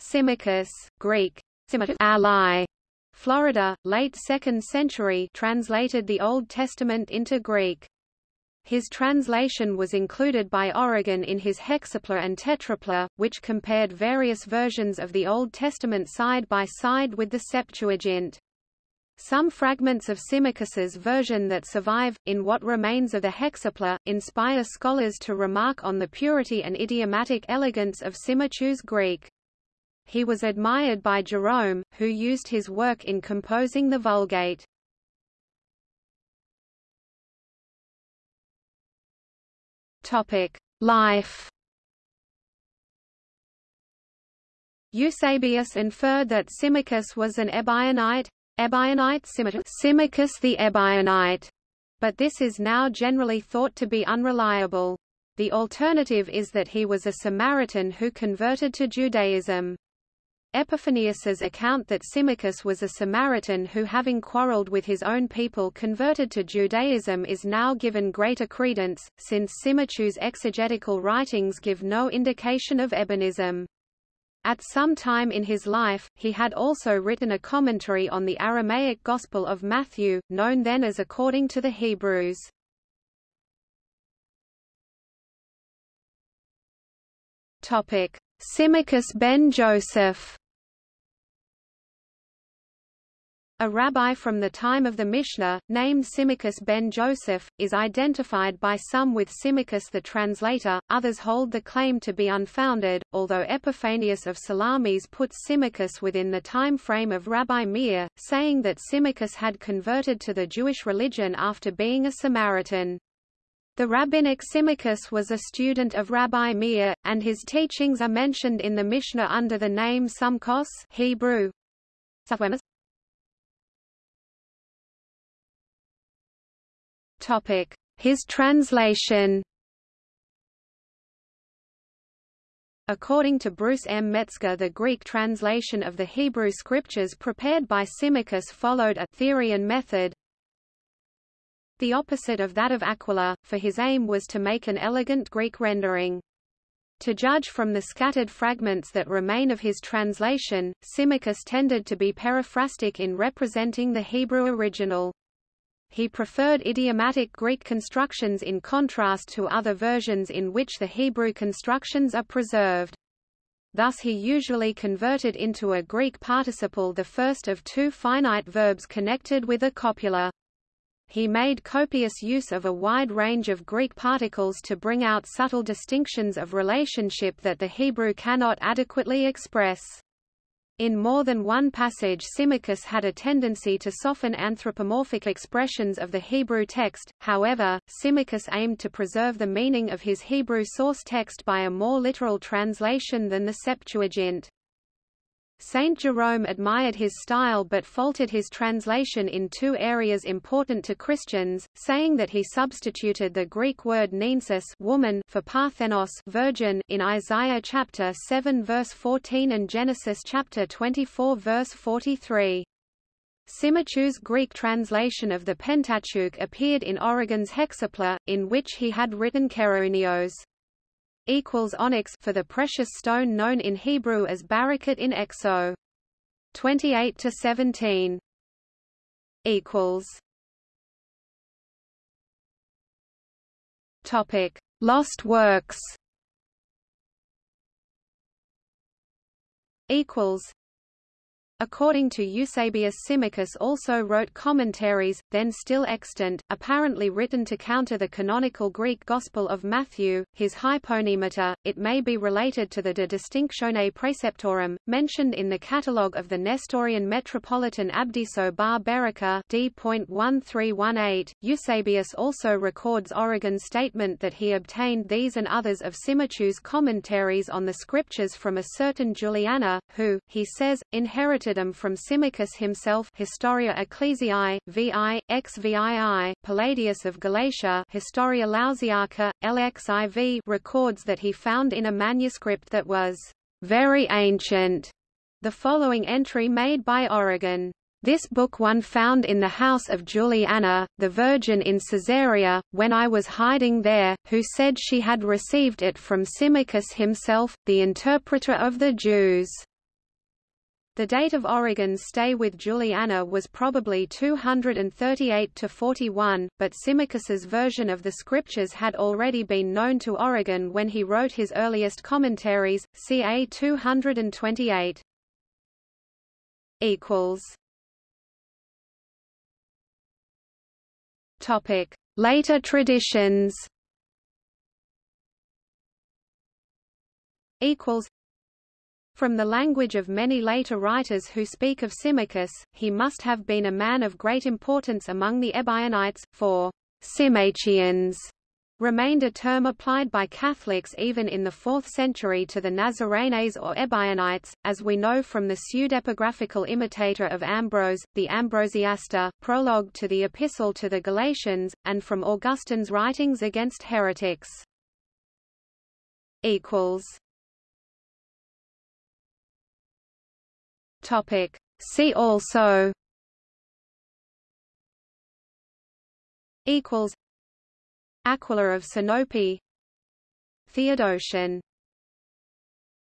Symmachus, Greek, ally, Florida, late 2nd century translated the Old Testament into Greek. His translation was included by Origen in his Hexapla and Tetrapla, which compared various versions of the Old Testament side by side with the Septuagint. Some fragments of Symmachus's version that survive, in what remains of the Hexapla, inspire scholars to remark on the purity and idiomatic elegance of Symmachus' Greek. He was admired by Jerome, who used his work in composing the Vulgate. Life Eusebius inferred that Symmachus was an Ebionite, Ebionite Symmachus the Ebionite, but this is now generally thought to be unreliable. The alternative is that he was a Samaritan who converted to Judaism. Epiphanius's account that Symmachus was a Samaritan who having quarreled with his own people converted to Judaism is now given greater credence, since Symmachus' exegetical writings give no indication of Ebionism. At some time in his life, he had also written a commentary on the Aramaic Gospel of Matthew, known then as According to the Hebrews. Symmachus ben Joseph A rabbi from the time of the Mishnah, named Symmachus ben Joseph, is identified by some with Symmachus the translator, others hold the claim to be unfounded, although Epiphanius of Salamis puts Symmachus within the time frame of Rabbi Meir, saying that Symmachus had converted to the Jewish religion after being a Samaritan. The rabbinic Symmachus was a student of Rabbi Meir, and his teachings are mentioned in the Mishnah under the name Sumkos Hebrew. His translation According to Bruce M. Metzger the Greek translation of the Hebrew scriptures prepared by Symmachus followed a Therian method, the opposite of that of Aquila, for his aim was to make an elegant Greek rendering. To judge from the scattered fragments that remain of his translation, Symmachus tended to be periphrastic in representing the Hebrew original. He preferred idiomatic Greek constructions in contrast to other versions in which the Hebrew constructions are preserved. Thus he usually converted into a Greek participle the first of two finite verbs connected with a copula. He made copious use of a wide range of Greek particles to bring out subtle distinctions of relationship that the Hebrew cannot adequately express. In more than one passage Symmachus had a tendency to soften anthropomorphic expressions of the Hebrew text, however, Symmachus aimed to preserve the meaning of his Hebrew source text by a more literal translation than the Septuagint. Saint Jerome admired his style but faulted his translation in two areas important to Christians, saying that he substituted the Greek word neanis woman for parthenos virgin in Isaiah chapter 7 verse 14 and Genesis chapter 24 verse 43. Symmachus' Greek translation of the Pentateuch appeared in Origen's Hexapla, in which he had written Keroneos equals onyx for the precious stone known in Hebrew as barakat in Exo. 28 to 17 equals topic lost works equals According to Eusebius Symmachus also wrote commentaries, then still extant, apparently written to counter the canonical Greek Gospel of Matthew, his Hypomnemata, it may be related to the De Distinctione Praeceptorum, mentioned in the catalogue of the Nestorian Metropolitan Abdiso bar Berica d.1318. Eusebius also records Origen's statement that he obtained these and others of Symmachus' commentaries on the scriptures from a certain Juliana, who, he says, inherited From Symmachus himself Historia Ecclesiae, VI, XVII, Palladius of Galatia Historia Lausiaca, LXIV records that he found in a manuscript that was very ancient the following entry made by Origen. This book one found in the house of Juliana, the Virgin in Caesarea, when I was hiding there, who said she had received it from Symmachus himself, the interpreter of the Jews. The date of Origen's stay with Juliana was probably 238 to 41, but Symmachus's version of the scriptures had already been known to Oregon when he wrote his earliest commentaries, ca. 228. equals. Topic: Later traditions from the language of many later writers who speak of Symmachus, he must have been a man of great importance among the Ebionites, for Symmachians remained a term applied by Catholics even in the 4th century to the Nazarenes or Ebionites, as we know from the pseudepigraphical imitator of Ambrose, the Ambrosiaster, prologue to the Epistle to the Galatians, and from Augustine's writings against heretics. Topic. See also Aquila of Sinope Theodotion